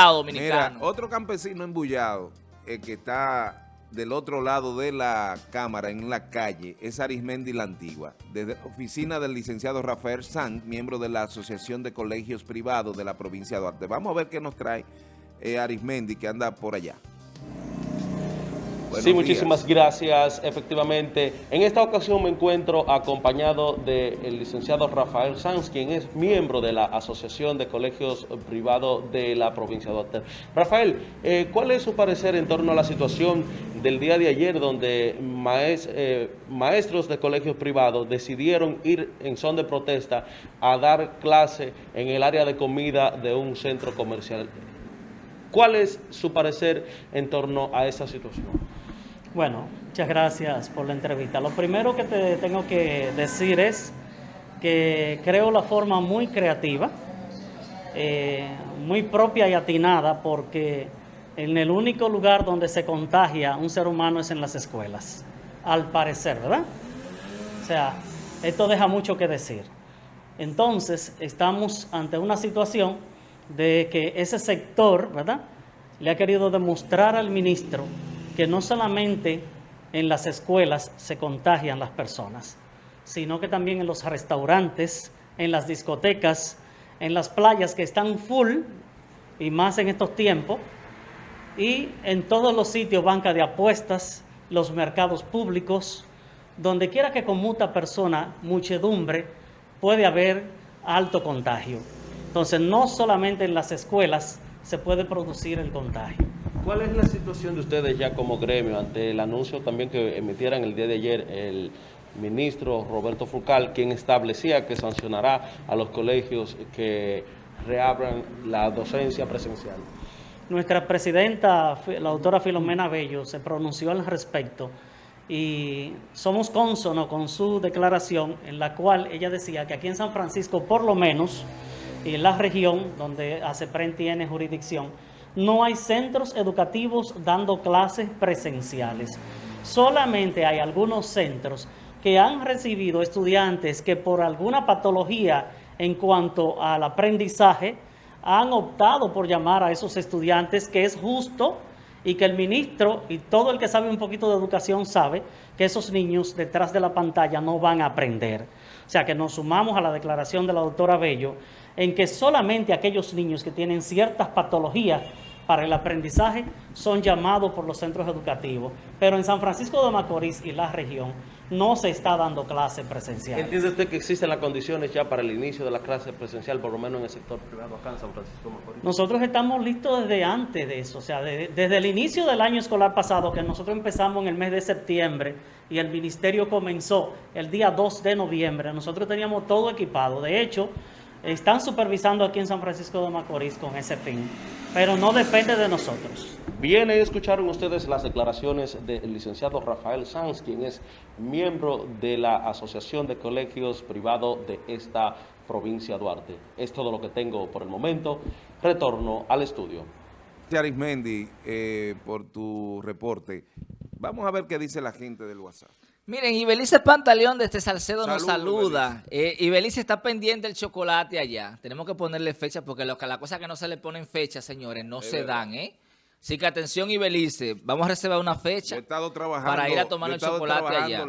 dominicano. Mira, otro campesino embullado, el que está del otro lado de la cámara, en la calle, es Arismendi La Antigua. Desde la oficina del licenciado Rafael Sanz, miembro de la Asociación de Colegios Privados de la provincia de Duarte. Vamos a ver qué nos trae eh, Arismendi, que anda por allá. Sí, muchísimas gracias. Efectivamente, en esta ocasión me encuentro acompañado del licenciado Rafael Sanz, quien es miembro de la Asociación de Colegios Privados de la provincia de Duarte. Rafael, eh, ¿cuál es su parecer en torno a la situación del día de ayer donde eh, maestros de colegios privados decidieron ir en son de protesta a dar clase en el área de comida de un centro comercial? ¿Cuál es su parecer en torno a esa situación? Bueno, muchas gracias por la entrevista. Lo primero que te tengo que decir es que creo la forma muy creativa, eh, muy propia y atinada, porque en el único lugar donde se contagia un ser humano es en las escuelas, al parecer, ¿verdad? O sea, esto deja mucho que decir. Entonces, estamos ante una situación de que ese sector, ¿verdad?, le ha querido demostrar al ministro que no solamente en las escuelas se contagian las personas, sino que también en los restaurantes, en las discotecas, en las playas que están full, y más en estos tiempos, y en todos los sitios, banca de apuestas, los mercados públicos, donde quiera que conmuta persona, muchedumbre, puede haber alto contagio. Entonces, no solamente en las escuelas se puede producir el contagio. ¿Cuál es la situación de ustedes ya como gremio ante el anuncio también que emitieran el día de ayer el ministro Roberto Fulcal, quien establecía que sancionará a los colegios que reabran la docencia presencial? Nuestra presidenta, la doctora Filomena Bello, se pronunció al respecto y somos cónsonos con su declaración en la cual ella decía que aquí en San Francisco, por lo menos, en la región donde ACEPREN tiene jurisdicción, no hay centros educativos dando clases presenciales. Solamente hay algunos centros que han recibido estudiantes que por alguna patología en cuanto al aprendizaje han optado por llamar a esos estudiantes, que es justo y que el ministro y todo el que sabe un poquito de educación sabe que esos niños detrás de la pantalla no van a aprender. O sea que nos sumamos a la declaración de la doctora Bello en que solamente aquellos niños que tienen ciertas patologías para el aprendizaje son llamados por los centros educativos. Pero en San Francisco de Macorís y la región no se está dando clase presencial. ¿Entiende usted que existen las condiciones ya para el inicio de la clase presencial, por lo menos en el sector privado acá en San Francisco Macorís? Nosotros estamos listos desde antes de eso, o sea, desde el inicio del año escolar pasado, que nosotros empezamos en el mes de septiembre y el ministerio comenzó el día 2 de noviembre, nosotros teníamos todo equipado. De hecho, están supervisando aquí en San Francisco de Macorís con ese fin, pero no depende de nosotros. Bien, escucharon ustedes las declaraciones del licenciado Rafael Sanz, quien es miembro de la Asociación de Colegios Privados de esta provincia Duarte. Es todo lo que tengo por el momento. Retorno al estudio. Arismendi, eh, por tu reporte. Vamos a ver qué dice la gente del WhatsApp. Miren, Ibelice Pantaleón de este Salcedo nos saluda. Eh, Ibelice está pendiente del chocolate allá. Tenemos que ponerle fecha porque lo, las cosas que no se le ponen fecha, señores, no se dan, ¿eh? Así que atención, Ibelice, vamos a reservar una fecha estado trabajando, para ir a tomar el chocolate allá.